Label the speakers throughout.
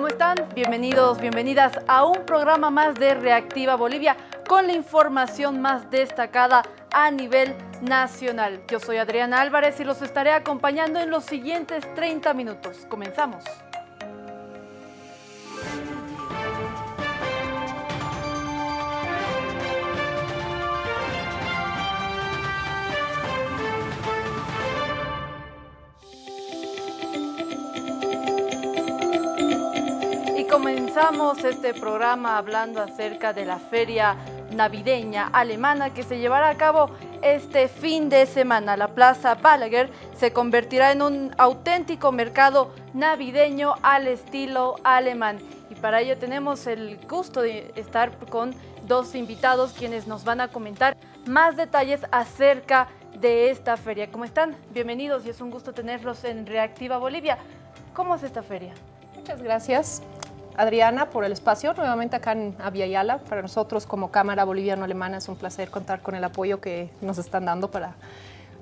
Speaker 1: ¿Cómo están? Bienvenidos, bienvenidas a un programa más de Reactiva Bolivia con la información más destacada a nivel nacional. Yo soy Adriana Álvarez y los estaré acompañando en los siguientes 30 minutos. Comenzamos. Comenzamos este programa hablando acerca de la feria navideña alemana que se llevará a cabo este fin de semana. La Plaza Balaguer se convertirá en un auténtico mercado navideño al estilo alemán. Y para ello tenemos el gusto de estar con dos invitados quienes nos van a comentar más detalles acerca de esta feria. ¿Cómo están? Bienvenidos y es un gusto tenerlos en Reactiva Bolivia. ¿Cómo es esta feria?
Speaker 2: Muchas gracias. Adriana, por el espacio, nuevamente acá en Aviala. Para nosotros como Cámara Boliviano-Alemana es un placer contar con el apoyo que nos están dando para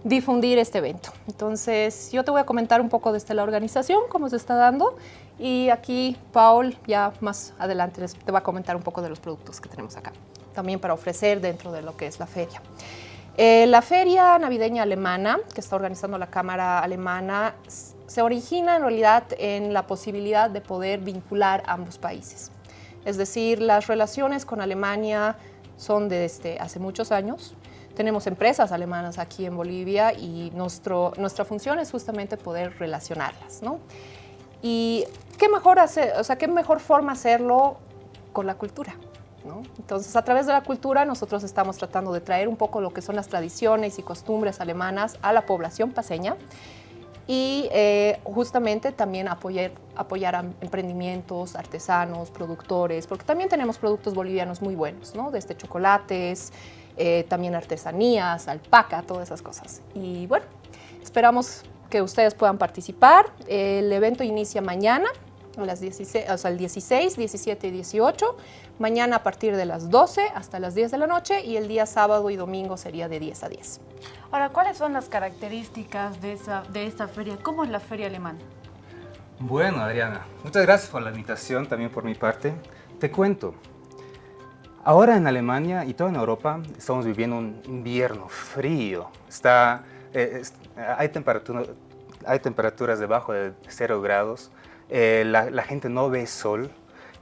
Speaker 2: difundir este evento. Entonces, yo te voy a comentar un poco desde la organización, cómo se está dando, y aquí Paul ya más adelante te va a comentar un poco de los productos que tenemos acá, también para ofrecer dentro de lo que es la feria. Eh, la Feria Navideña Alemana, que está organizando la Cámara Alemana, se origina en realidad en la posibilidad de poder vincular ambos países. Es decir, las relaciones con Alemania son desde hace muchos años. Tenemos empresas alemanas aquí en Bolivia y nuestro, nuestra función es justamente poder relacionarlas. ¿no? Y qué mejor, hacer, o sea, qué mejor forma hacerlo con la cultura. ¿no? Entonces, a través de la cultura nosotros estamos tratando de traer un poco lo que son las tradiciones y costumbres alemanas a la población paseña y eh, justamente también apoyar, apoyar a emprendimientos, artesanos, productores, porque también tenemos productos bolivianos muy buenos, ¿no? desde chocolates, eh, también artesanías, alpaca, todas esas cosas. Y bueno, esperamos que ustedes puedan participar. El evento inicia mañana, a las 16, o sea, el 16, 17 y 18, mañana a partir de las 12 hasta las 10 de la noche y el día sábado y domingo sería de 10 a 10.
Speaker 1: Ahora, ¿cuáles son las características de, esa, de esta feria? ¿Cómo es la feria alemana?
Speaker 3: Bueno, Adriana, muchas gracias por la invitación, también por mi parte. Te cuento, ahora en Alemania y toda en Europa estamos viviendo un invierno frío. Está, eh, hay, temperatura, hay temperaturas debajo de 0 grados, eh, la, la, gente no ve sol,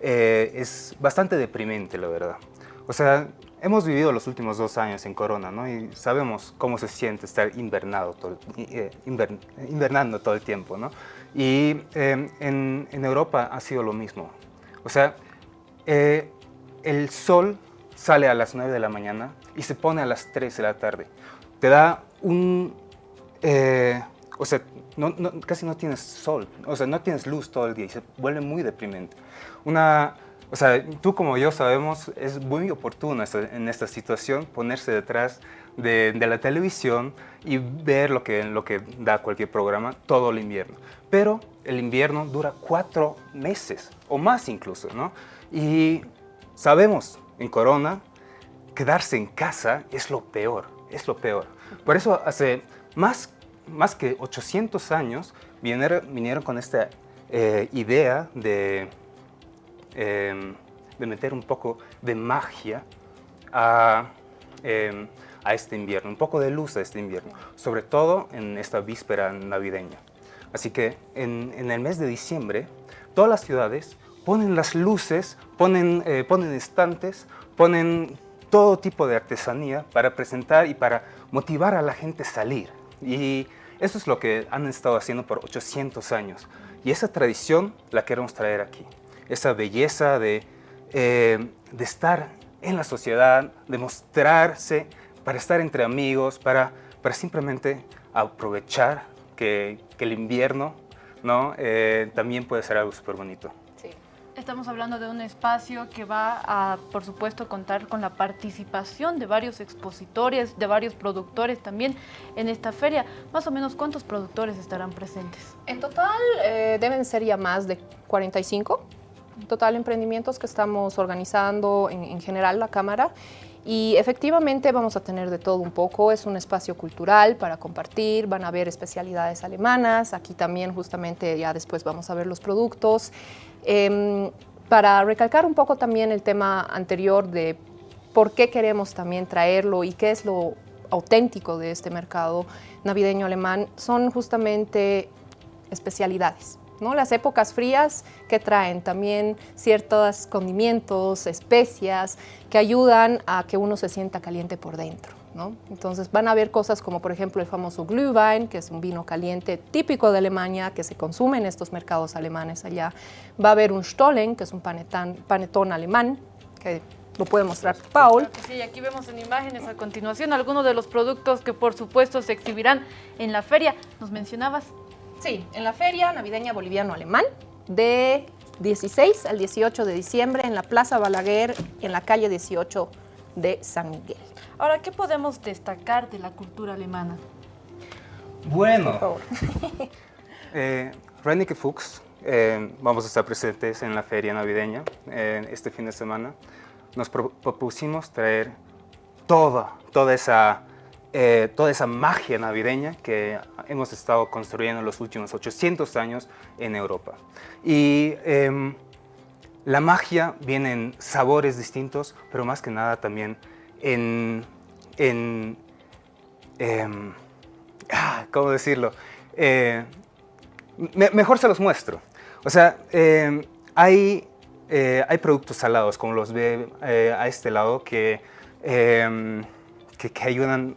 Speaker 3: eh, es bastante deprimente, la verdad. O sea, Hemos vivido los últimos dos años en Corona, ¿no? Y sabemos cómo se siente estar invernado todo, eh, invernando todo el tiempo, ¿no? Y em, en, en, Europa ha sido lo mismo. O sea, eh, el sol sale a las 9 de la mañana y se pone a las 3 de la tarde. Te da un... Eh, o sea, no, casi no tienes sol, o sea, no tienes luz todo el día y se vuelve muy deprimente. Una, o sea, tú como yo sabemos, es muy oportuno en esta situación ponerse detrás de, la televisión y ver lo que, lo que da cualquier programa todo el invierno. Pero el invierno dura cuatro meses o más incluso, ¿no? Y sabemos en Corona, quedarse en casa es lo peor, es lo peor. Por eso hace más, más que 800 años vinieron, vinieron con esta eh, idea de Em, de meter un poco de magia em, a, este invierno, un poco de luz a este invierno, sobre todo en esta víspera navideña. Así que en, el mes de diciembre, todas las ciudades ponen las luces, ponen, eh, ponen estantes, ponen todo tipo de artesanía para presentar y para motivar a la gente a salir. Y eso es lo que han estado haciendo por 800 años. Y esa tradición la queremos traer aquí esa belleza de, eh, de estar en la sociedad, de mostrarse, para estar entre amigos, para, para simplemente aprovechar que, que el invierno ¿no? Eh, también puede ser algo súper bonito.
Speaker 1: Sí. Estamos hablando de un espacio que va a, por supuesto, contar con la participación de varios expositores, de varios productores también en esta feria. Más o menos, ¿cuántos productores estarán presentes?
Speaker 2: En total eh, deben ser ya más de 45 total emprendimientos que estamos organizando en, general la Cámara Y efectivamente vamos a tener de todo un poco, es un espacio cultural para compartir, van a haber especialidades alemanas, aquí también justamente ya después vamos a ver los productos. Em, para recalcar un poco también el tema anterior de por qué queremos también traerlo y qué es lo auténtico de este mercado navideño alemán, son justamente especialidades. ¿No? Las épocas frías que traen también ciertos condimentos, especias, que ayudan a que uno se sienta caliente por dentro. Entonces van a ver cosas como por ejemplo el famoso Glühwein, que es un vino caliente típico de Alemania, que se consume en estos mercados alemanes allá. Va a haber un Stollen, que es un panetón alemán, que lo puede mostrar Paul.
Speaker 1: Sí, aquí vemos en imágenes a continuación algunos de los productos que por supuesto se exhibirán en la feria. ¿Nos mencionabas?
Speaker 2: Sí, en la Feria Navideña Boliviano-Alemán de 16 al 18 de diciembre en la Plaza Balaguer, en la calle 18 de San Miguel.
Speaker 1: Ahora, ¿qué podemos destacar de la cultura alemana?
Speaker 3: Bueno, eh, Fuchs, eh, vamos a estar presentes en la feria navideña eh, este fin de semana. Nos propusimos traer toda, toda esa eh, toda esa magia navideña que hemos estado construyendo en los últimos 800 años en Europa. Y em, la magia viene en sabores distintos, pero más que nada también en... en em, ah, ¿Cómo decirlo? Eh, mejor se los muestro. O sea, em, hay, eh, hay productos salados, como los ve a este lado, que, que, que ayudan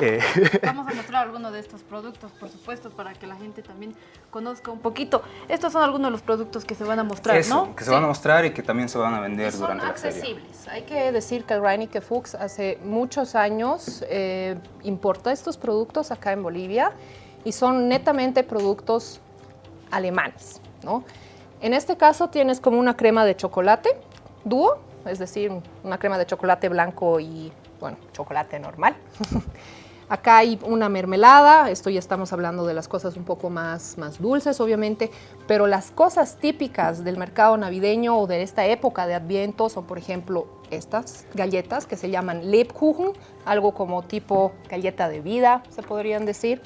Speaker 1: eh, Vamos a mostrar algunos de estos productos, por supuesto, para que la gente también conozca un poquito. Estos son algunos de los productos que se van a mostrar, ¿no?
Speaker 3: que se van a mostrar y que también se van a vender durante la
Speaker 2: feria. Son accesibles. Hay que decir que Reinike Fuchs hace muchos años eh, importa estos productos acá en Bolivia y son netamente productos alemanes, ¿no? En este caso tienes como una crema de chocolate dúo, es decir, una crema de chocolate blanco y, bueno, chocolate normal. Acá hay una mermelada, esto ya estamos hablando de las cosas un poco más, más dulces, obviamente, pero las cosas típicas del mercado navideño o de esta época de Adviento son, por ejemplo, estas galletas que se llaman Lebkuchen, algo como tipo galleta de vida, se podrían decir.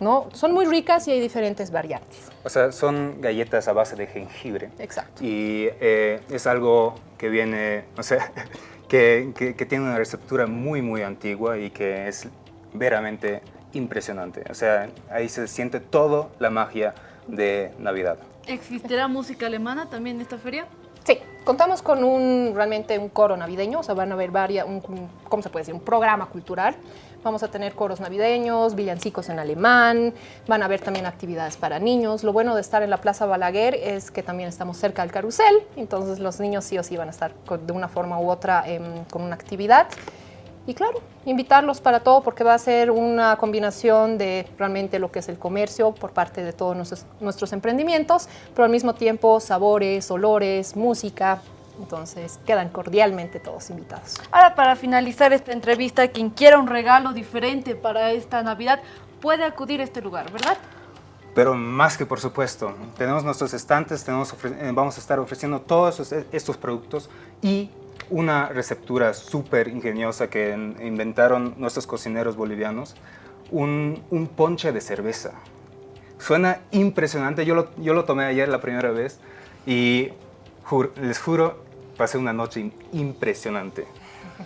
Speaker 2: ¿no? Son muy ricas y hay diferentes variantes.
Speaker 3: O sea, son galletas a base de jengibre.
Speaker 2: Exacto.
Speaker 3: Y eh, es algo que viene, o sea, que, que, tiene una receptura muy, muy antigua y que es veramente impresionante. O sea, ahí se siente toda la magia de Navidad.
Speaker 1: ¿Existirá música alemana también en esta feria?
Speaker 2: Sí, contamos con un realmente un coro navideño, o sea, van a haber varias, un, ¿cómo se puede decir? Un programa cultural. Vamos a tener coros navideños, villancicos en alemán, van a haber también actividades para niños. Lo bueno de estar en la Plaza Balaguer es que también estamos cerca del carrusel, entonces los niños sí o sí van a estar de una forma u otra em, con una actividad. Y claro, invitarlos para todo porque va a ser una combinación de realmente lo que es el comercio por parte de todos nuestros, emprendimientos, pero al mismo tiempo sabores, olores, música, entonces quedan cordialmente todos invitados.
Speaker 1: Ahora para finalizar esta entrevista, quien quiera un regalo diferente para esta Navidad puede acudir a este lugar, ¿verdad?
Speaker 3: Pero más que por supuesto, tenemos nuestros estantes, tenemos, eh, vamos a estar ofreciendo todos estos productos y una receptura súper ingeniosa que inventaron nuestros cocineros bolivianos, un, ponche de cerveza. Suena impresionante, yo lo, yo lo tomé ayer la primera vez y les juro, pasé una noche impresionante.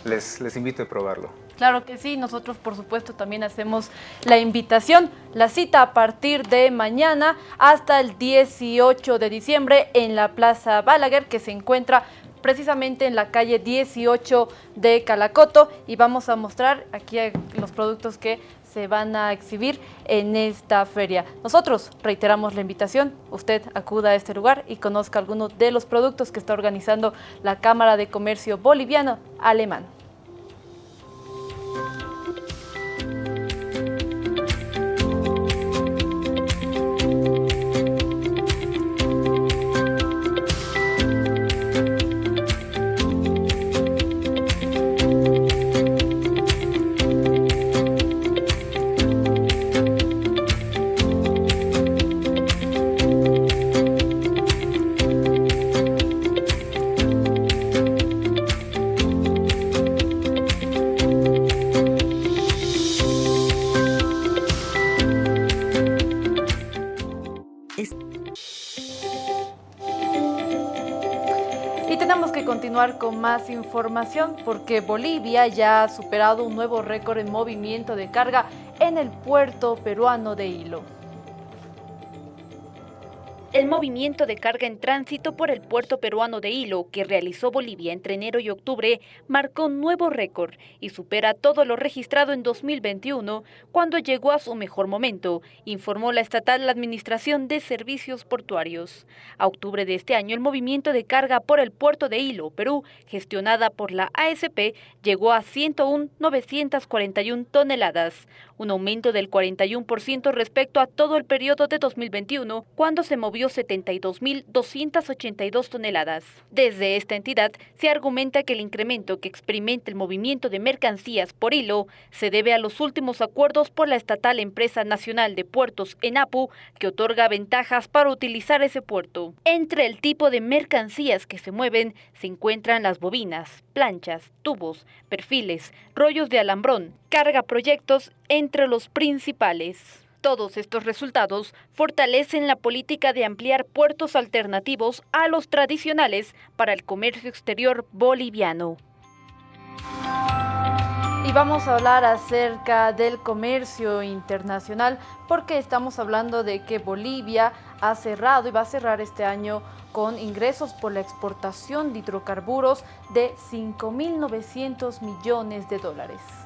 Speaker 3: Les, les invito a probarlo.
Speaker 1: Claro que sí, nosotros por supuesto también hacemos la invitación, la cita a partir de mañana hasta el 18 de diciembre en la Plaza Balaguer que se encuentra precisamente en la calle 18 de Calacoto y vamos a mostrar aquí los productos que se van a exhibir en esta feria. Nosotros reiteramos la invitación, usted acuda a este lugar y conozca algunos de los productos que está organizando la Cámara de Comercio Boliviano Alemán. Continuar con más información porque Bolivia ya ha superado un nuevo récord en movimiento de carga en el puerto peruano de Hilo.
Speaker 4: El movimiento de carga en tránsito por el puerto peruano de Hilo que realizó Bolivia entre enero y octubre marcó un nuevo récord y supera todo lo registrado en 2021 cuando llegó a su mejor momento, informó la estatal Administración de Servicios Portuarios. A octubre de este año el movimiento de carga por el puerto de Hilo, Perú, gestionada por la ASP, llegó a 101.941 toneladas, un aumento del 41% respecto a todo el periodo de 2021 cuando se movió 72.282 toneladas. Desde esta entidad se argumenta que el incremento que experimenta el movimiento de mercancías por hilo se debe a los últimos acuerdos por la estatal Empresa Nacional de Puertos ENAPU que otorga ventajas para utilizar ese puerto. Entre el tipo de mercancías que se mueven se encuentran las bobinas, planchas, tubos, perfiles, rollos de alambrón, carga proyectos entre los principales. Todos estos resultados fortalecen la política de ampliar puertos alternativos a los tradicionales para el comercio exterior boliviano.
Speaker 1: Y vamos a hablar acerca del comercio internacional porque estamos hablando de que Bolivia ha cerrado y va a cerrar este año con ingresos por la exportación de hidrocarburos de 5.900 millones de dólares.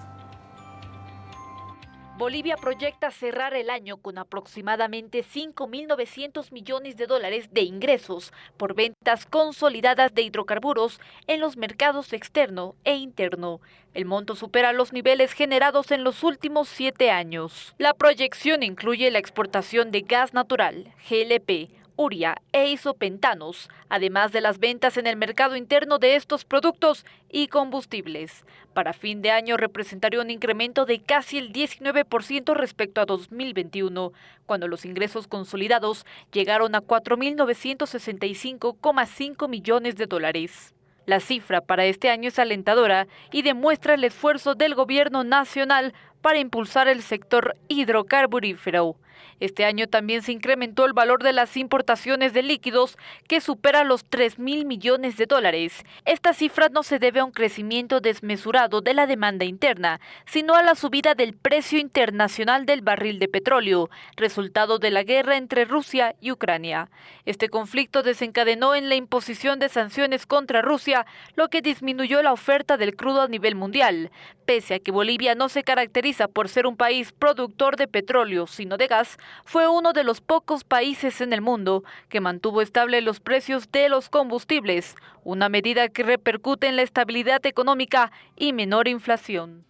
Speaker 4: Bolivia proyecta cerrar el año con aproximadamente 5.900 millones de dólares de ingresos por ventas consolidadas de hidrocarburos en los mercados externo e interno. El monto supera los niveles generados en los últimos siete años. La proyección incluye la exportación de gas natural, GLP, uria e isopentanos, además de las ventas en el mercado interno de estos productos y combustibles. Para fin de año representaría un incremento de casi el 19% respecto a 2021, cuando los ingresos consolidados llegaron a 4.965,5 millones de dólares. La cifra para este año es alentadora y demuestra el esfuerzo del gobierno nacional para impulsar el sector hidrocarburífero. Este año también se incrementó el valor de las importaciones de líquidos que supera los 3 mil millones de dólares. Esta cifra no se debe a un crecimiento desmesurado de la demanda interna, sino a la subida del precio internacional del barril de petróleo, resultado de la guerra entre Rusia y Ucrania. Este conflicto desencadenó en la imposición de sanciones contra Rusia, lo que disminuyó la oferta del crudo a nivel mundial. Pese a que Bolivia no se caracteriza por ser un país productor de petróleo, sino de gas, fue uno de los pocos países en el mundo que mantuvo estable los precios de los combustibles, una medida que repercute en la estabilidad económica y menor inflación.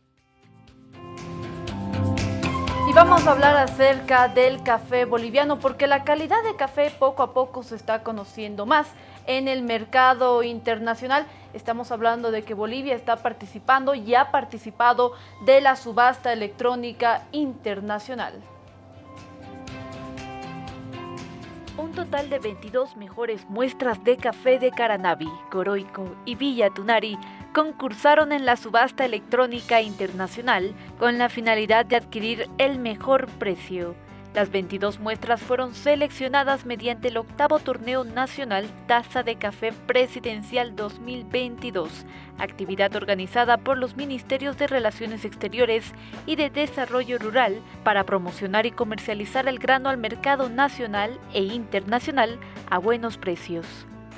Speaker 1: Y vamos a hablar acerca del café boliviano porque la calidad de café poco a poco se está conociendo más en el mercado internacional. Estamos hablando de que Bolivia está participando y ha participado de la subasta electrónica internacional.
Speaker 4: Un total de 22 mejores muestras de café de Caranavi, Coroico y Villa Tunari concursaron en la subasta electrónica internacional con la finalidad de adquirir el mejor precio. Las 22 muestras fueron seleccionadas mediante el octavo torneo nacional Taza de Café Presidencial 2022, actividad organizada por los Ministerios de Relaciones Exteriores y de Desarrollo Rural para promocionar y comercializar el grano al mercado nacional e internacional a buenos precios.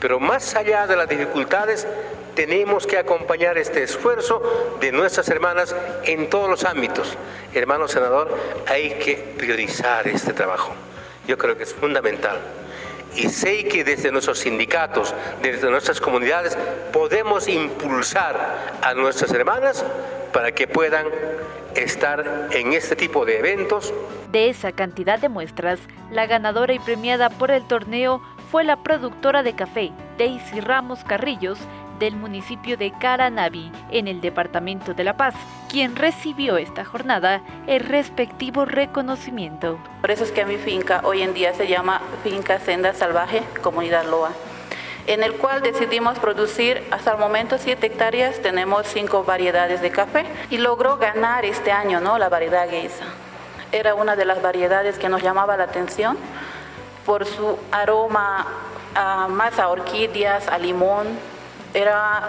Speaker 5: Pero más allá de las dificultades, tenemos que acompañar este esfuerzo de nuestras hermanas en todos los ámbitos. Hermano senador, hay que priorizar este trabajo. Yo creo que es fundamental. Y sé que desde nuestros sindicatos, desde nuestras comunidades, podemos impulsar a nuestras hermanas para que puedan estar en este tipo de eventos.
Speaker 4: De esa cantidad de muestras, la ganadora y premiada por el torneo fue la productora de café, Daisy Ramos Carrillos, del municipio de Caranavi, en el departamento de La Paz, quien recibió esta jornada el respectivo reconocimiento.
Speaker 6: Por eso es que mi finca hoy en día se llama Finca Senda Salvaje Comunidad Loa en el cual decidimos producir hasta el momento 7 hectáreas, tenemos 5 variedades de café y logró ganar este año ¿no? la variedad Geisa. Era una de las variedades que nos llamaba la atención por su aroma más a orquídeas, a limón,
Speaker 7: era,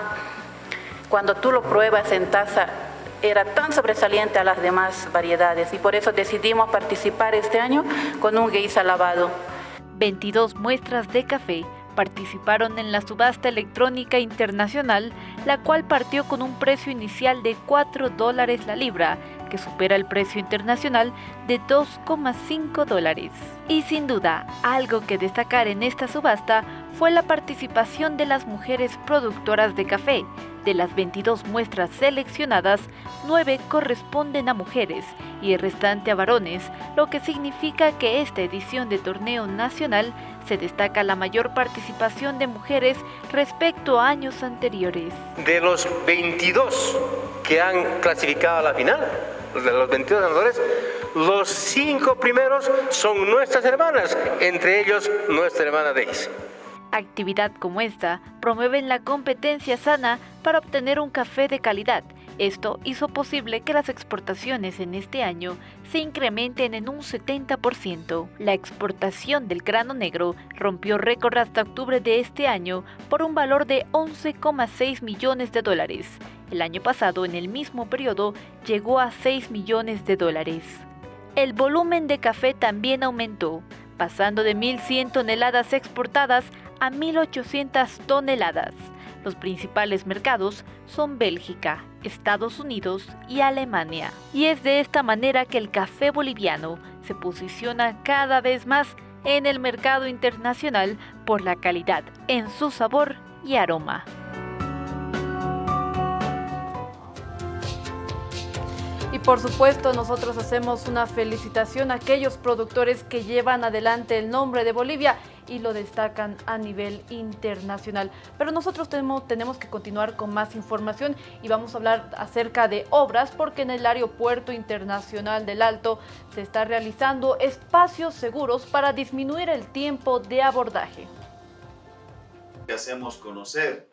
Speaker 7: cuando tú lo pruebas en taza, era tan sobresaliente a las demás variedades y por eso decidimos participar este año con un geisha lavado.
Speaker 1: 22 muestras de café participaron en la subasta electrónica internacional, la cual partió con un precio inicial de 4 dólares la libra, que supera el precio internacional de 2,5 dólares. Y sin duda, algo que destacar en esta subasta fue la participación de las mujeres productoras de café. De las 22 muestras seleccionadas, 9 corresponden a mujeres y el restante a varones, lo que significa que esta edición de torneo nacional se destaca la mayor participación de mujeres respecto a años anteriores.
Speaker 5: De los 22 que han clasificado a la final, de los 22 ganadores, los cinco primeros son nuestras hermanas, entre ellos nuestra hermana Daisy.
Speaker 1: Actividad como esta promueven la competencia sana para obtener un café de calidad. Esto hizo posible que las exportaciones en este año se incrementen en un 70%. La exportación del grano negro rompió récord hasta octubre de este año por un valor de 11,6 millones de dólares. El año pasado, en el mismo periodo, llegó a 6 millones de dólares. El volumen de café también aumentó, pasando de 1.100 toneladas exportadas a 1.800 toneladas. Los principales mercados son Bélgica, Estados Unidos y Alemania. Y es de esta manera que el café boliviano se posiciona cada vez más en el mercado internacional por la calidad en su sabor y aroma.
Speaker 8: Por supuesto nosotros hacemos una felicitación a aquellos productores que llevan adelante el nombre de Bolivia y lo destacan a nivel internacional. Pero nosotros tenemos, que continuar con más información y vamos a hablar acerca de obras porque en el Aeropuerto Internacional del Alto se está realizando espacios seguros para disminuir el tiempo de abordaje.
Speaker 9: Hacemos conocer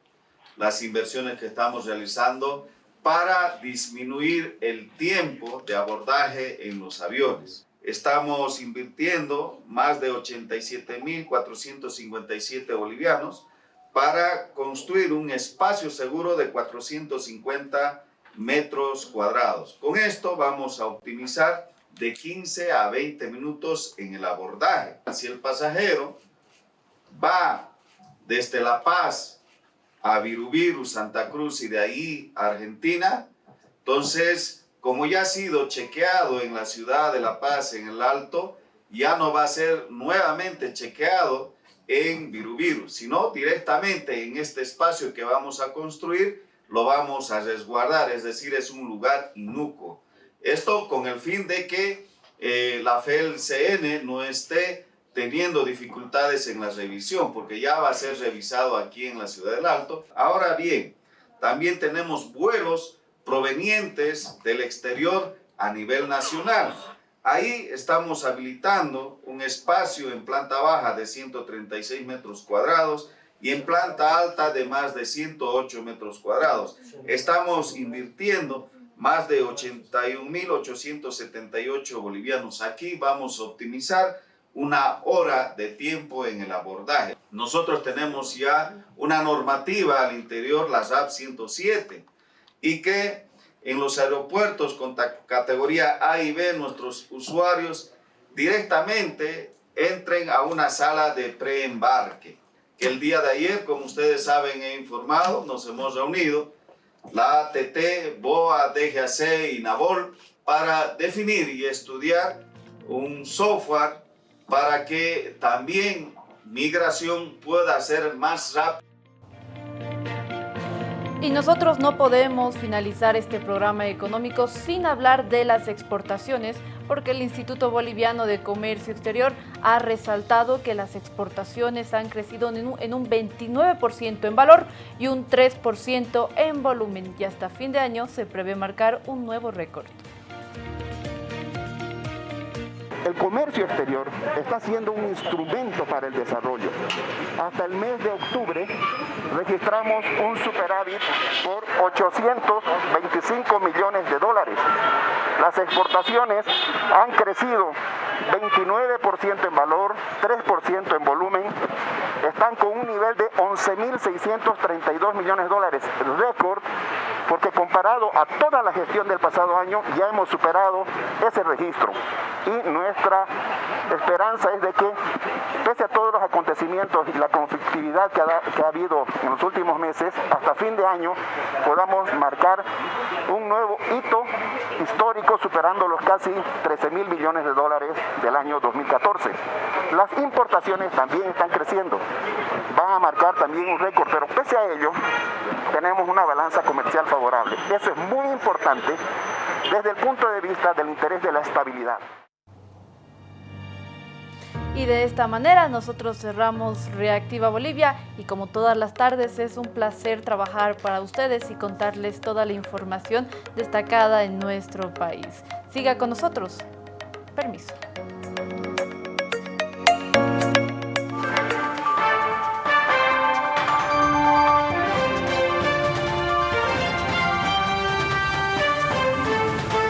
Speaker 9: las inversiones que estamos realizando para disminuir el tiempo de abordaje en los aviones. Estamos invirtiendo más de 87.457 bolivianos para construir un espacio seguro de 450 metros cuadrados. Con esto vamos a optimizar de 15 a 20 minutos en el abordaje. Si el pasajero va desde La Paz a Virubiru, Santa Cruz y de ahí a Argentina. Entonces, como ya ha sido chequeado en la ciudad de La Paz, en el Alto, ya no va a ser nuevamente chequeado en Virubiru, sino directamente en este espacio que vamos a construir, lo vamos a resguardar, es decir, es un lugar inuco. Esto con el fin de que eh, la FELCN no esté teniendo dificultades en la revisión, porque ya va a ser revisado aquí en la Ciudad del Alto. Ahora bien, también tenemos vuelos provenientes del exterior a nivel nacional. Ahí estamos habilitando un espacio en planta baja de 136 metros cuadrados y en planta alta de más de 108 metros cuadrados. Estamos invirtiendo más de 81.878 bolivianos. Aquí vamos a optimizar una hora de tiempo en el abordaje. Nosotros tenemos ya una normativa al interior, la SAP 107, y que en los aeropuertos con categoría A y B, nuestros usuarios directamente entren a una sala de preembarque. Que el día de ayer, como ustedes saben, he informado, nos hemos reunido, la ATT, BOA, DGAC y NABOL, para definir y estudiar un software para que también migración pueda ser más rápida.
Speaker 8: Y nosotros no podemos finalizar este programa económico sin hablar de las exportaciones, porque el Instituto Boliviano de Comercio Exterior ha resaltado que las exportaciones han crecido en un, en un 29% en valor y un 3% en volumen. Y hasta fin de año se prevé marcar un nuevo récord.
Speaker 10: El comercio exterior está siendo un instrumento para el desarrollo. Hasta el mes de octubre registramos un superávit por 825 millones de dólares. Las exportaciones han crecido 29% en valor, 3% en volumen, están con un nivel de 11.632 millones de dólares, récord, porque comparado a toda la gestión del pasado año ya hemos superado ese registro. Y nuestra esperanza es de que, pese a todos los acontecimientos y la conflictividad que ha, habido en los últimos meses, hasta fin de año podamos marcar un nuevo hito histórico superando los casi 13 mil millones de dólares del año 2014. Las importaciones también están creciendo, van a marcar también un récord, pero pese a ello tenemos una balanza comercial Eso es muy importante desde el punto de vista del interés de la estabilidad.
Speaker 1: Y de esta manera nosotros cerramos Reactiva Bolivia y como todas las tardes es un placer trabajar para ustedes y contarles toda la información destacada en nuestro país. Siga con nosotros. Permiso.